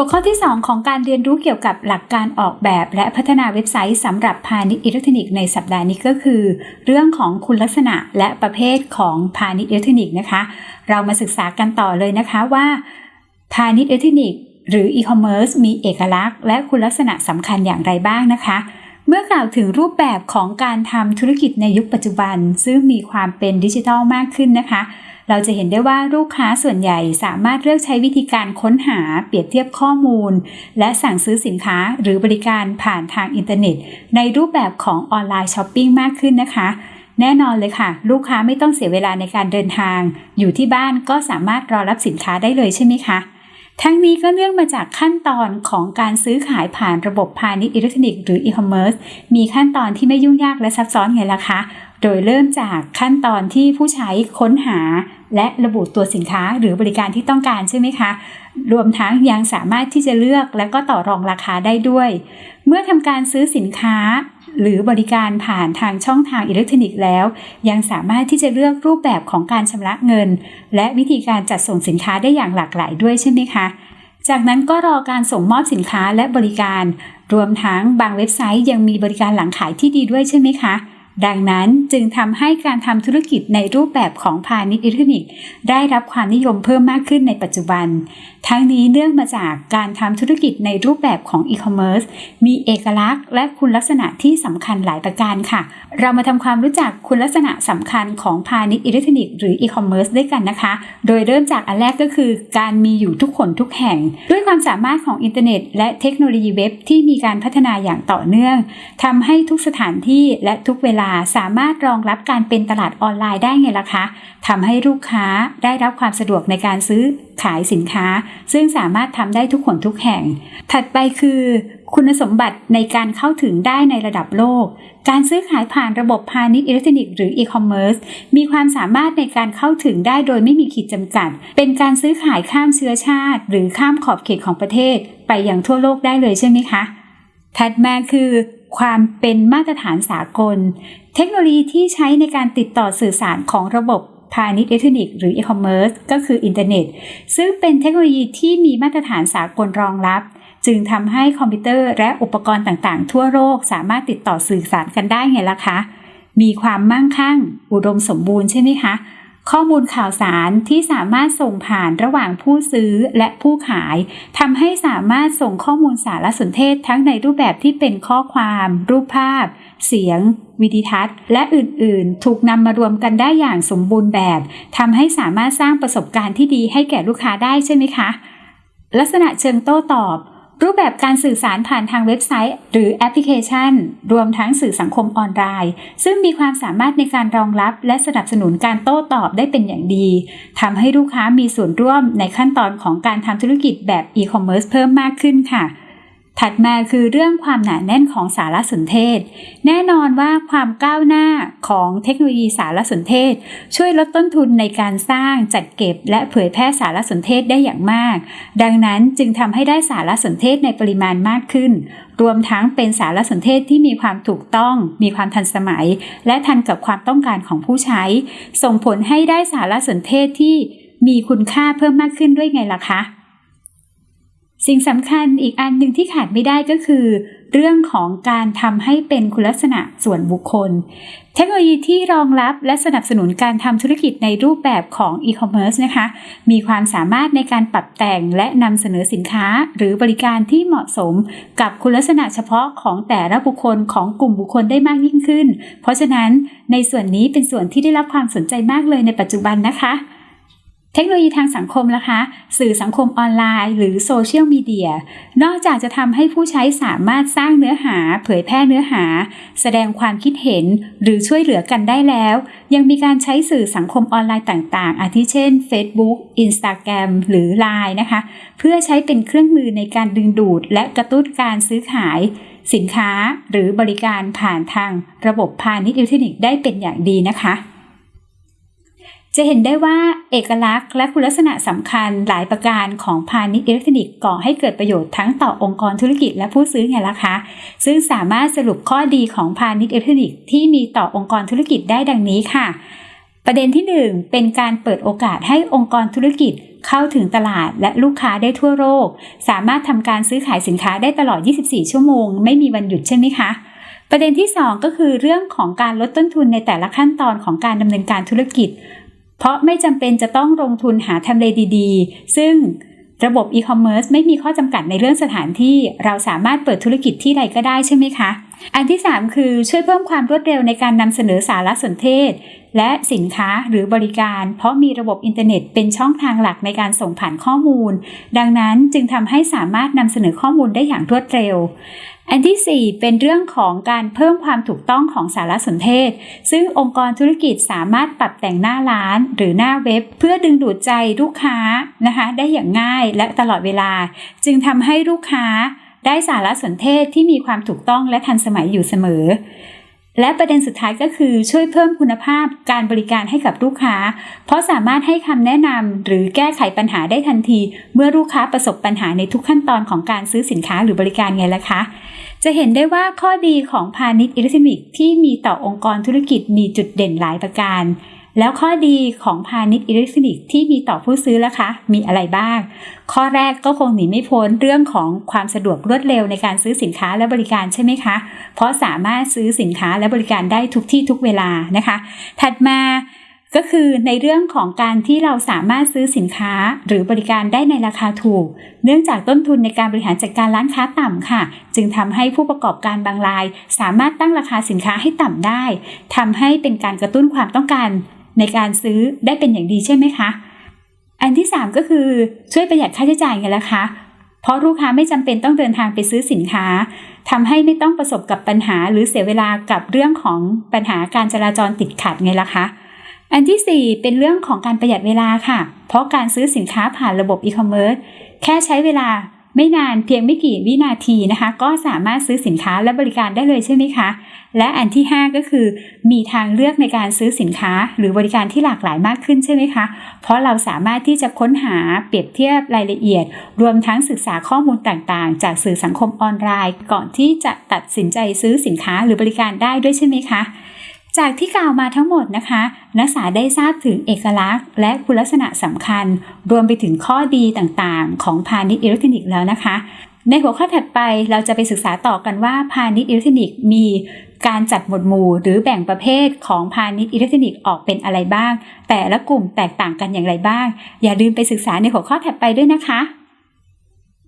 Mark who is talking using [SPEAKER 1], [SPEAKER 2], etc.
[SPEAKER 1] หัวข้อที่ 2 ของการเรียนรู้เกี่ยวกับหลักการออกแบบ และพัฒนาเว็บไซต์สำหรับพาณิชย์อิเล็กทรอนิกส์ในสัปดาห์นี้ก็คือ เรื่องของคุณลักษณะและประเภทของพาณิชย์อิเล็กทรอนิกส์นะคะ เรามาศึกษากันต่อเลยนะคะว่า พาณิชย์อิเล็กทรอนิกส์หรืออีคอมเมิร์ซมีเอกลักษณ์และคุณลักษณะสำคัญอย่างไรบ้างนะคะ เมื่อกล่าวถึงรูปแบบของการทำธุรกิจในยุคปัจจุบัน ซึ่งมีความเป็นดิจิทัลมากขึ้นนะคะ เราจะเห็นได้ว่าลูกค้าส่วนใหญ่สามารถเลือกใช้วิธีการค้นหาเปรียบเทียบข้อมูล และสั่งซื้อสินค้าหรือบริการผ่านทางอินเทอร์เน็ต ในรูปแบบของ online shopping มากขึ้นนะคะแน่นอนเลยค่ะ ลูกค้าไม่ต้องเสียเวลาในการเดินทาง อยู่ที่บ้านก็สามารถรอรับสินค้าได้เลยใช่ไหมคะ ทั้งนี้ก็เนื่องมาจากขั้นตอนของการซื้อขายผ่านระบบพาณิชย์อิเล็กทรอนิกส์หรืออีคอมเมิร์ซมีขั้นตอนที่ไม่ยุ่งยากและซับซ้อนไงล่ะคะ โดยเริ่มจากขั้นตอนที่ผู้ใช้ค้นหา และระบุตัวสินค้าหรือบริการที่ต้องการใช่ไหมคะ รวมทั้งยังสามารถที่จะเลือกและก็ต่อรองราคาได้ด้วย เมื่อทำการซื้อสินค้า หรือบริการผ่านทางช่องทางอิเล็กทรอนิกส์แล้ว ยังสามารถที่จะเลือกรูปแบบของการชำระเงิน และวิธีการจัดส่งสินค้าได้อย่างหลากหลายด้วยใช่ไหมคะ จากนั้นก็รอการส่งมอบสินค้าและบริการ รวมทั้งบางเว็บไซต์ยังมีบริการหลังขายที่ดีด้วยใช่ไหมคะ ดังนั้นจึงทำให้การทำธุรกิจในรูปแบบของพาณิชย์อิเล็กทรอนิกส์ได้รับความนิยมเพิ่มมากขึ้นในปัจจุบัน ทั้งนี้เนื่องมาจากการทำธุรกิจในรูปแบบของอีคอมเมิร์ซมีเอกลักษณ์และคุณลักษณะที่สำคัญหลายประการค่ะ เรามาทำความรู้จักคุณลักษณะสำคัญของพาณิชย์อิเล็กทรอนิกส์หรืออีคอมเมิร์ซด้วยกันนะคะ โดยเริ่มจากอันแรกก็คือ การมีอยู่ทุกคนทุกแห่ง ด้วยความสามารถของอินเทอร์เน็ต และเทคโนโลยีเว็บที่มีการพัฒนาอย่างต่อเนื่องทำให้ทุกสถานที่และทุกเวลาสามารถรองรับการเป็นตลาดออนไลน์ได้ไงล่ะคะทำให้ลูกค้าได้รับความสะดวกในการซื้อขายสินค้า ซึ่งสามารถทำได้ทุกคนทุกแห่ง ถัดไปคือ คุณสมบัติในการเข้าถึงได้ในระดับโลก การซื้อขายผ่านระบบพาณิชย์อิเล็กทรอนิกส์หรืออีคอมเมิร์ซมีความสามารถในการเข้าถึงได้โดยไม่มีขีดจำกัด เป็นการซื้อขายข้ามเชื้อชาติ หรือข้ามขอบเขตของประเทศ ไปอย่างทั่วโลกได้เลยใช่ไหมคะถัดมาคือ ความเป็นมาตรฐานสากล เทคโนโลยีที่ใช้ในการติดต่อสื่อสารของระบบพาณิชย์อิเล็กทรอนิกส์หรืออีคอมเมิร์ซก็คืออินเทอร์เน็ต ซึ่งเป็นเทคโนโลยีที่มีมาตรฐานสากลรองรับ จึงทำให้คอมพิวเตอร์และอุปกรณ์ต่างๆ ทั่วโลกสามารถติดต่อสื่อสารกันได้ไงล่ะคะ มีความมั่งคั่ง อุดมสมบูรณ์ใช่ไหมคะ ข้อมูลข่าวสารที่สามารถส่งผ่านระหว่างผู้ซื้อและผู้ขายทำให้สามารถส่งข้อมูลสารสนเทศทั้งในรูปแบบที่เป็นข้อความ รูปภาพ เสียง วิดีทัศน์ และอื่นๆ ถูกนำมารวมกันได้อย่างสมบูรณ์แบบทำให้สามารถสร้างประสบการณ์ที่ดีให้แก่ลูกค้าได้ใช่ไหมคะ ลักษณะเชิงโต้ตอบ รูปแบบการสื่อสารผ่านทางเว็บไซต์ หรือแอปพลิเคชัน รวมทั้งสื่อสังคมออนไลน์ ซึ่งมีความสามารถในการรองรับ และสนับสนุนการโต้ตอบได้เป็นอย่างดีทำให้ลูกค้ามีส่วนร่วมในขั้นตอนของการทำธุรกิจแบบอีคอมเมิร์ซเพิ่มมากขึ้นค่ะ ถัดมาคือเรื่องความหนาแน่นของสารสนเทศ แน่นอนว่าความก้าวหน้าของเทคโนโลยีสารสนเทศ ช่วยลดต้นทุนในการสร้างจัดเก็บ และเผยแพร่สารสนเทศได้อย่างมาก ดังนั้นจึงทำให้ได้สารสนเทศในปริมาณมากขึ้น รวมทั้งเป็นสารสนเทศที่มีความถูกต้อง มีความทันสมัย และทันกับความต้องการของผู้ใช้ ส่งผลให้ได้สารสนเทศที่มีคุณค่าเพิ่มมากขึ้นด้วยไงล่ะคะ สิ่งสำคัญอีกอันหนึ่งที่ขาดไม่ได้ก็คือ เรื่องของการทำให้เป็นคุณลักษณะส่วนบุคคล เทคโนโลยีที่รองรับและสนับสนุนการทำธุรกิจในรูปแบบของอีคอมเมิร์ซนะคะ มีความสามารถในการปรับแต่งและนำเสนอสินค้าหรือบริการที่เหมาะสมกับคุณลักษณะเฉพาะของแต่ละบุคคลของกลุ่มบุคคลได้มากยิ่งขึ้น เพราะฉะนั้นในส่วนนี้เป็นส่วนที่ได้รับความสนใจมากเลยในปัจจุบันนะคะ ทคโนโลยีทางสังคมนะคะ สื่อสังคมออนไลน์ หรือโซเชียลมีเดีย นอกจากจะทำให้ผู้ใช้สามารถสร้างเนื้อหา เผยแพร่เนื้อหา แสดงความคิดเห็น หรือช่วยเหลือกันได้แล้ว ยังมีการใช้สื่อสังคมออนไลน์ต่าง ๆ อาทิเช่น Facebook Instagram หรือ Line นะคะ เพื่อใช้เป็นเครื่องมือในการดึงดูด และกระตุ้นการซื้อขาย สินค้าหรือบริการผ่านทางระบบพาณิชย์อิเล็กทรอนิกส์ได้เป็นอย่างดีนะคะ จะเห็นได้ว่าเอกลักษณ์และคุณลักษณะสำคัญหลายประการของพาณิชย์อิเล็กทรอนิกส์ก่อให้เกิดประโยชน์ทั้งต่อองค์กรธุรกิจและผู้ซื้อไงล่ะคะ ซึ่งสามารถสรุปข้อดีของพาณิชย์อิเล็กทรอนิกส์ที่มีต่อองค์กรธุรกิจได้ดังนี้ค่ะ ประเด็นที่ 1 เป็นการเปิดโอกาสให้องค์กรธุรกิจเข้าถึงตลาดและลูกค้าได้ทั่วโลกสามารถทำการซื้อขายสินค้าได้ตลอด 24 ชั่วโมง ไม่มีวันหยุดใช่ไหมคะประเด็นที่ 2 ก็คือเรื่องของการลดต้นทุนในแต่ละขั้นตอนของการดำเนินการธุรกิจ เพราะไม่จำเป็นจะต้องลงทุนหาทำเลดีๆ ซึ่งระบบอีคอมเมิร์ซไม่มีข้อจำกัดในเรื่องสถานที่ เราสามารถเปิดธุรกิจที่ใดก็ได้ใช่ไหมคะ อันที่ 3 คือช่วยเพิ่มความรวดเร็วในการนำเสนอสารสนเทศ และสินค้าหรือบริการ เพราะมีระบบอินเทอร์เน็ตเป็นช่องทางหลักในการส่งผ่านข้อมูล ดังนั้นจึงทำให้สามารถนำเสนอข้อมูลได้อย่างรวดเร็ว อันที่ 4 เป็นเรื่องของการเพิ่มความถูกต้องของสารสนเทศ ซึ่งองค์กรธุรกิจสามารถปรับแต่งหน้าร้าน หรือหน้าเว็บ เพื่อดึงดูดใจลูกค้านะคะได้อย่างง่ายและตลอดเวลา จึงทำให้ลูกค้า ได้สารสนเทศที่มีความถูกต้องและทันสมัยอยู่เสมอ และประเด็นสุดท้ายก็คือช่วยเพิ่มคุณภาพการบริการให้กับลูกค้า เพราะสามารถให้คำแนะนำหรือแก้ไขปัญหาได้ทันที เมื่อลูกค้าประสบปัญหาในทุกขั้นตอนของการซื้อสินค้าหรือบริการไงล่ะคะ จะเห็นได้ว่าข้อดีของพาณิชย์อิเล็กทรอนิกส์ที่มีต่อองค์กรธุรกิจมีจุดเด่นหลายประการ แล้วข้อดีของพาณิชย์อิเล็กทรอนิกส์ที่มีต่อผู้ซื้อล่ะคะ มีอะไรบ้าง ข้อแรกก็คงหนีไม่พ้นเรื่องของความสะดวกรวดเร็วในการซื้อสินค้าและบริการใช่ไหมคะ เพราะสามารถซื้อสินค้าและบริการได้ทุกที่ทุกเวลานะคะ ถัดมาก็คือในเรื่องของการที่เราสามารถซื้อสินค้าหรือบริการได้ในราคาถูก เนื่องจากต้นทุนในการบริหารจัดการร้านค้าต่ำค่ะ จึงทำให้ผู้ประกอบการบางราย สามารถตั้งราคาสินค้าให้ต่ำได้ทำให้เป็นการกระตุ้นความต้องการ ในการซื้อได้เป็นอย่างดีใช่ไหมคะ อันที่ 3 ก็คือช่วยประหยัดค่าใช้จ่ายไงล่ะคะ เพราะลูกค้าไม่จำเป็นต้องเดินทางไปซื้อสินค้าทำให้ไม่ต้องประสบกับปัญหาหรือเสียเวลากับเรื่องของปัญหาการจราจรติดขัดไงล่ะคะ อันที่ 4 เป็นเรื่องของการประหยัดเวลาค่ะ เพราะการซื้อสินค้าผ่านระบบอีคอมเมิร์ซแค่ใช้เวลา ไม่นานเพียงไม่กี่วินาทีนะคะ ก็สามารถซื้อสินค้าและบริการได้เลยใช่ไหมคะ และอันที่ 5 ก็คือ มีทางเลือกในการซื้อสินค้า หรือบริการที่หลากหลายมากขึ้นใช่ไหมคะ เพราะเราสามารถที่จะค้นหาเปรียบเทียบรายละเอียด รวมทั้งศึกษาข้อมูลต่างๆ จากสื่อสังคมออนไลน์ ก่อนที่จะตัดสินใจซื้อสินค้าหรือบริการได้ด้วยใช่ไหมคะ จากที่กล่าวมาทั้งหมดนะคะ นักศึกษาได้ทราบถึงเอกลักษณ์ และคุณลักษณะสำคัญ รวมไปถึงข้อดีต่างๆ ของพาณิชย์อิเล็กทรอนิกส์แล้วนะคะ ในหัวข้อถัดไปเราจะไปศึกษาต่อกันว่าพาณิชย์อิเล็กทรอนิกส์มีการจัดหมวดหมู่หรือแบ่งประเภทของพาณิชย์อิเล็กทรอนิกส์ออกเป็นอะไรบ้าง แต่ละกลุ่มแตกต่างกันอย่างไรบ้าง อย่าลืมไปศึกษาในหัวข้อถัดไปด้วยนะคะ